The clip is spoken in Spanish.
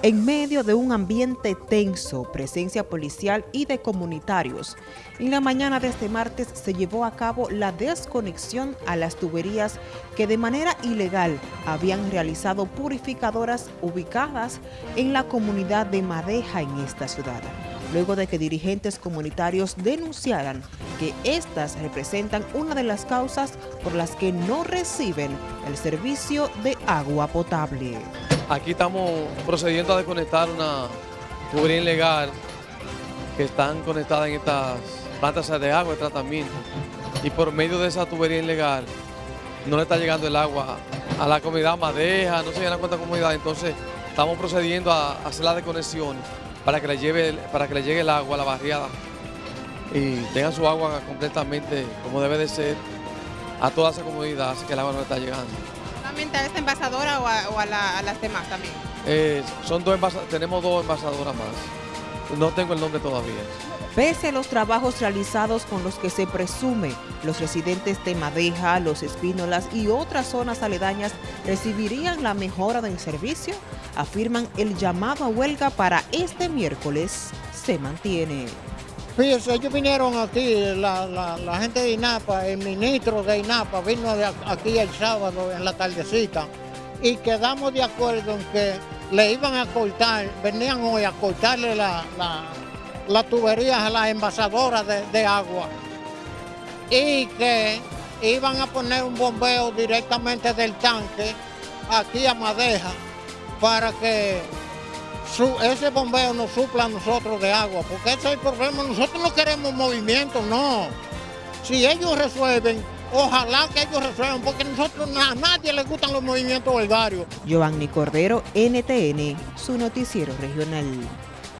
En medio de un ambiente tenso, presencia policial y de comunitarios, en la mañana de este martes se llevó a cabo la desconexión a las tuberías que de manera ilegal habían realizado purificadoras ubicadas en la comunidad de Madeja en esta ciudad, luego de que dirigentes comunitarios denunciaran que estas representan una de las causas por las que no reciben el servicio de agua potable. Aquí estamos procediendo a desconectar una tubería ilegal que están conectadas en estas plantas de agua de tratamiento. Y por medio de esa tubería ilegal no le está llegando el agua a la comunidad Madeja, no se llena cuánta comunidad, entonces estamos procediendo a hacer la desconexión para que le, lleve, para que le llegue el agua a la barriada y tengan su agua completamente como debe de ser a toda esa comunidad, así que el agua no le está llegando a esta envasadora o a, las demás también? Eh, son dos tenemos dos envasadoras más. No tengo el nombre todavía. Pese a los trabajos realizados con los que se presume los residentes de Madeja, Los Espínolas y otras zonas aledañas recibirían la mejora del servicio, afirman el llamado a huelga para este miércoles se mantiene. Fíjense, ellos vinieron aquí, la, gente de INAPA, el ministro de INAPA vino aquí el sábado en la tardecita y quedamos de acuerdo en que le iban a cortar, venían hoy a cortarle las la, tuberías a las envasadoras de, agua y que iban a poner un bombeo directamente del tanque aquí a Madeja para que ese bombeo nos supla a nosotros de agua, porque ese es el problema. Nosotros no queremos movimiento, no. Si ellos resuelven, ojalá que ellos resuelvan, porque nosotros a nadie le gustan los movimientos varios. Giovanni Cordero, NTN, su noticiero regional.